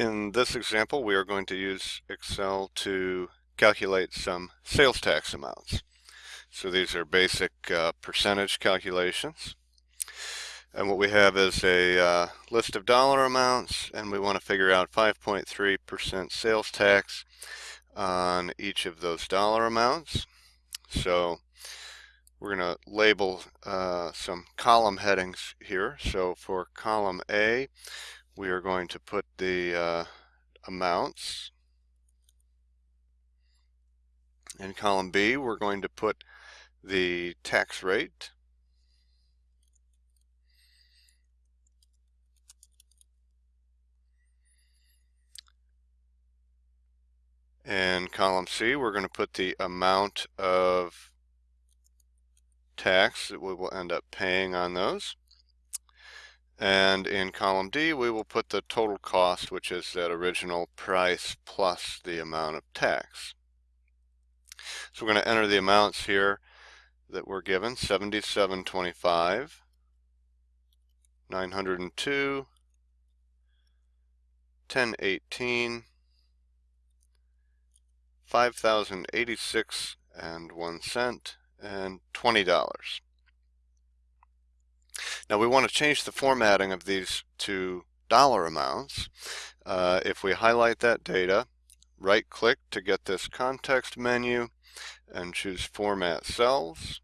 In this example, we are going to use Excel to calculate some sales tax amounts. So these are basic uh, percentage calculations. And what we have is a uh, list of dollar amounts, and we want to figure out 5.3% sales tax on each of those dollar amounts. So we're going to label uh, some column headings here. So for column A, we are going to put the uh, amounts. In column B, we're going to put the tax rate. In column C, we're going to put the amount of tax that we will end up paying on those. And in column D, we will put the total cost, which is that original price plus the amount of tax. So we're going to enter the amounts here that we're given, 7725, 902, 1018, 5086 and 1 cent, and $20. Now we want to change the formatting of these to dollar amounts. Uh, if we highlight that data, right click to get this context menu and choose Format Cells.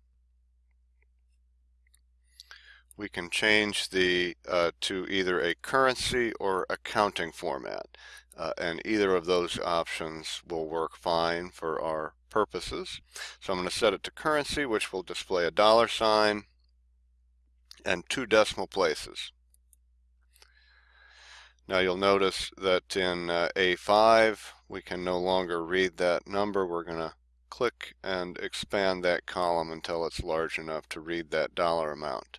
We can change the uh, to either a currency or accounting format. Uh, and either of those options will work fine for our purposes. So I'm going to set it to currency, which will display a dollar sign and two decimal places. Now you'll notice that in uh, A5 we can no longer read that number. We're going to click and expand that column until it's large enough to read that dollar amount.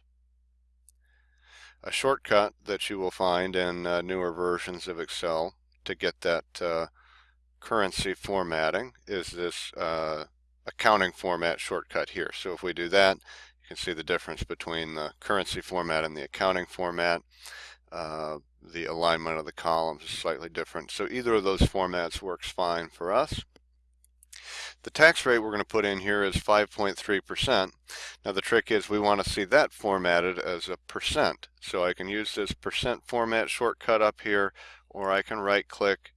A shortcut that you will find in uh, newer versions of Excel to get that uh, currency formatting is this uh, accounting format shortcut here. So if we do that, you can see the difference between the currency format and the accounting format. Uh, the alignment of the columns is slightly different. So either of those formats works fine for us. The tax rate we're going to put in here is 5.3%. Now the trick is we want to see that formatted as a percent. So I can use this percent format shortcut up here, or I can right click,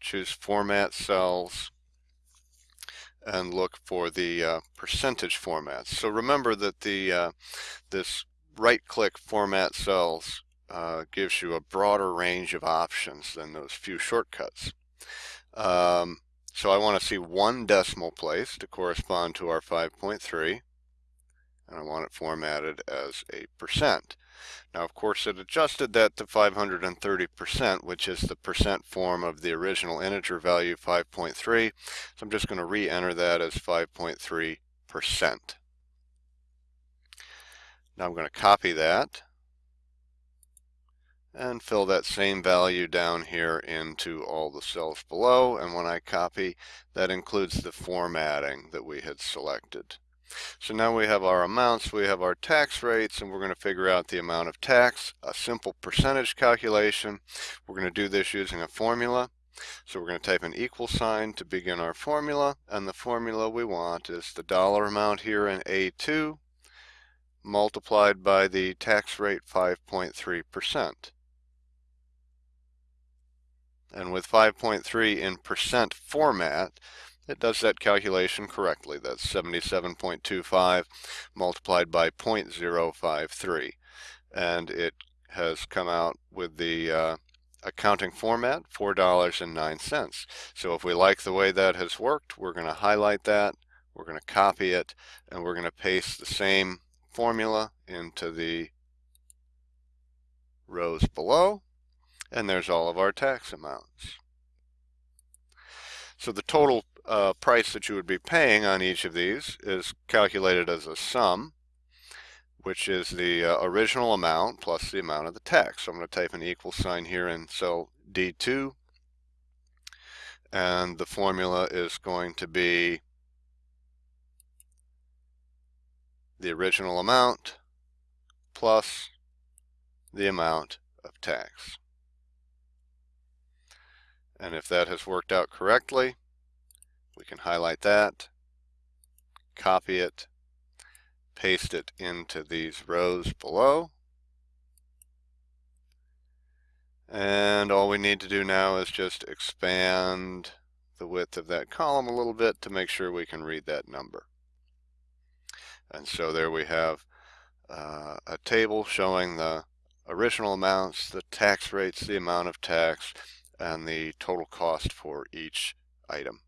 choose format cells, and look for the uh, percentage formats. So remember that the uh, this right-click format cells uh, gives you a broader range of options than those few shortcuts. Um, so I want to see one decimal place to correspond to our 5.3 and I want it formatted as a percent. Now, of course, it adjusted that to 530%, which is the percent form of the original integer value 5.3. So I'm just going to re-enter that as 5.3%. Now I'm going to copy that and fill that same value down here into all the cells below. And when I copy, that includes the formatting that we had selected. So now we have our amounts, we have our tax rates, and we're going to figure out the amount of tax, a simple percentage calculation. We're going to do this using a formula. So we're going to type an equal sign to begin our formula, and the formula we want is the dollar amount here in A2 multiplied by the tax rate 5.3%. And with 5.3 in percent format, it does that calculation correctly. That's 77.25 multiplied by 0.053. And it has come out with the uh, accounting format, $4.09. So if we like the way that has worked, we're going to highlight that, we're going to copy it, and we're going to paste the same formula into the rows below. And there's all of our tax amounts. So the total uh, price that you would be paying on each of these is calculated as a sum, which is the uh, original amount plus the amount of the tax. So I'm going to type an equal sign here in cell D2, and the formula is going to be the original amount plus the amount of tax. And if that has worked out correctly, we can highlight that, copy it, paste it into these rows below. And all we need to do now is just expand the width of that column a little bit to make sure we can read that number. And so there we have uh, a table showing the original amounts, the tax rates, the amount of tax, and the total cost for each item.